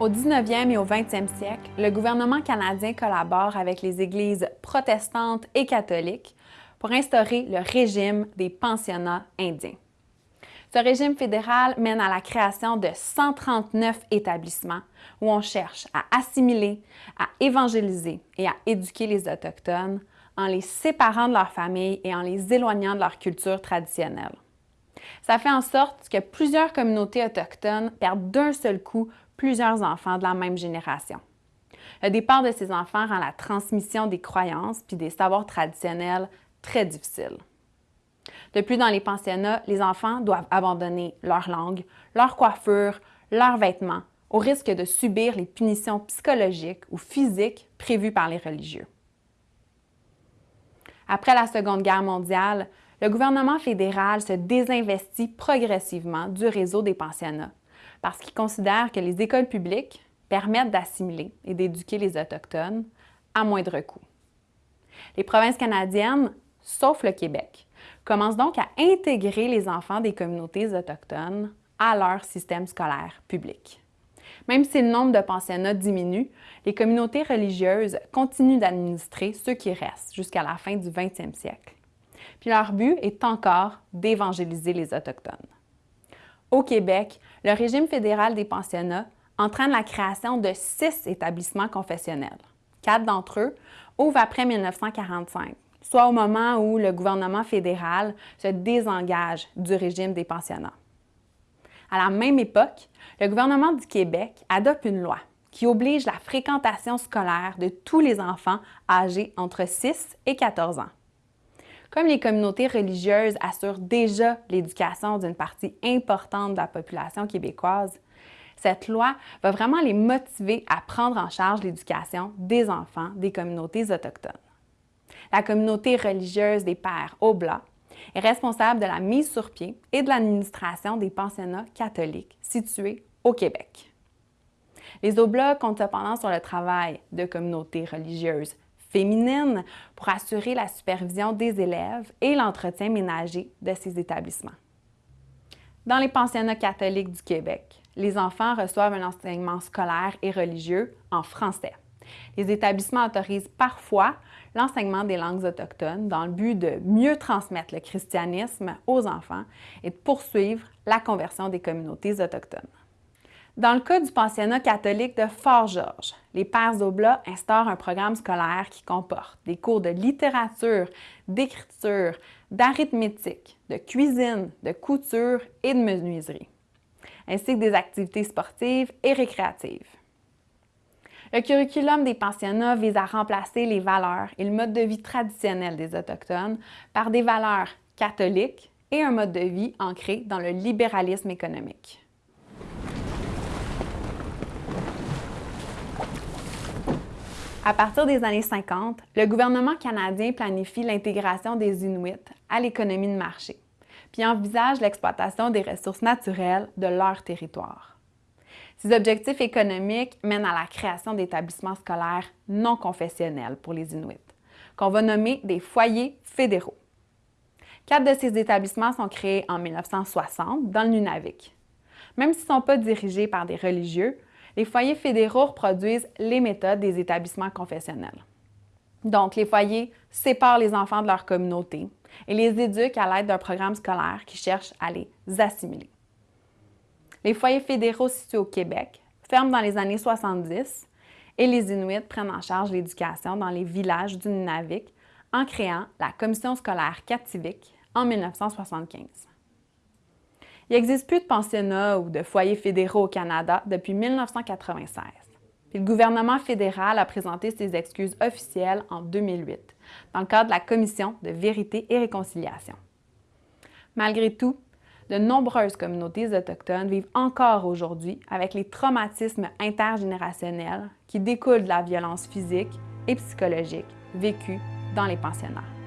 Au 19e et au 20e siècle, le gouvernement canadien collabore avec les églises protestantes et catholiques pour instaurer le régime des pensionnats indiens. Ce régime fédéral mène à la création de 139 établissements où on cherche à assimiler, à évangéliser et à éduquer les Autochtones en les séparant de leur famille et en les éloignant de leur culture traditionnelle. Ça fait en sorte que plusieurs communautés autochtones perdent d'un seul coup plusieurs enfants de la même génération. Le départ de ces enfants rend la transmission des croyances puis des savoirs traditionnels très difficile. De plus, dans les pensionnats, les enfants doivent abandonner leur langue, leur coiffure, leurs vêtements, au risque de subir les punitions psychologiques ou physiques prévues par les religieux. Après la Seconde Guerre mondiale, le gouvernement fédéral se désinvestit progressivement du réseau des pensionnats parce qu'il considère que les écoles publiques permettent d'assimiler et d'éduquer les Autochtones à moindre coût. Les provinces canadiennes, sauf le Québec, commencent donc à intégrer les enfants des communautés autochtones à leur système scolaire public. Même si le nombre de pensionnats diminue, les communautés religieuses continuent d'administrer ceux qui restent jusqu'à la fin du 20e siècle. Puis leur but est encore d'évangéliser les Autochtones. Au Québec, le régime fédéral des pensionnats entraîne la création de six établissements confessionnels. Quatre d'entre eux ouvrent après 1945, soit au moment où le gouvernement fédéral se désengage du régime des pensionnats. À la même époque, le gouvernement du Québec adopte une loi qui oblige la fréquentation scolaire de tous les enfants âgés entre 6 et 14 ans. Comme les communautés religieuses assurent déjà l'éducation d'une partie importante de la population québécoise, cette loi va vraiment les motiver à prendre en charge l'éducation des enfants des communautés autochtones. La communauté religieuse des Pères Oblats est responsable de la mise sur pied et de l'administration des pensionnats catholiques situés au Québec. Les Oblats comptent cependant sur le travail de communautés religieuses féminine pour assurer la supervision des élèves et l'entretien ménager de ces établissements. Dans les pensionnats catholiques du Québec, les enfants reçoivent un enseignement scolaire et religieux en français. Les établissements autorisent parfois l'enseignement des langues autochtones dans le but de mieux transmettre le christianisme aux enfants et de poursuivre la conversion des communautés autochtones. Dans le cas du pensionnat catholique de Fort-Georges, les Pères Oblats instaurent un programme scolaire qui comporte des cours de littérature, d'écriture, d'arithmétique, de cuisine, de couture et de menuiserie, ainsi que des activités sportives et récréatives. Le curriculum des pensionnats vise à remplacer les valeurs et le mode de vie traditionnel des Autochtones par des valeurs catholiques et un mode de vie ancré dans le libéralisme économique. À partir des années 50, le gouvernement canadien planifie l'intégration des Inuits à l'économie de marché, puis envisage l'exploitation des ressources naturelles de leur territoire. Ces objectifs économiques mènent à la création d'établissements scolaires non confessionnels pour les Inuits, qu'on va nommer des foyers fédéraux. Quatre de ces établissements sont créés en 1960 dans le Nunavik. Même s'ils ne sont pas dirigés par des religieux, les foyers fédéraux reproduisent les méthodes des établissements confessionnels. Donc, les foyers séparent les enfants de leur communauté et les éduquent à l'aide d'un programme scolaire qui cherche à les assimiler. Les foyers fédéraux situés au Québec ferment dans les années 70 et les Inuits prennent en charge l'éducation dans les villages du Nunavik en créant la Commission scolaire Kativik en 1975. Il n'existe plus de pensionnats ou de foyers fédéraux au Canada depuis 1996. le gouvernement fédéral a présenté ses excuses officielles en 2008, dans le cadre de la Commission de vérité et réconciliation. Malgré tout, de nombreuses communautés autochtones vivent encore aujourd'hui avec les traumatismes intergénérationnels qui découlent de la violence physique et psychologique vécue dans les pensionnats.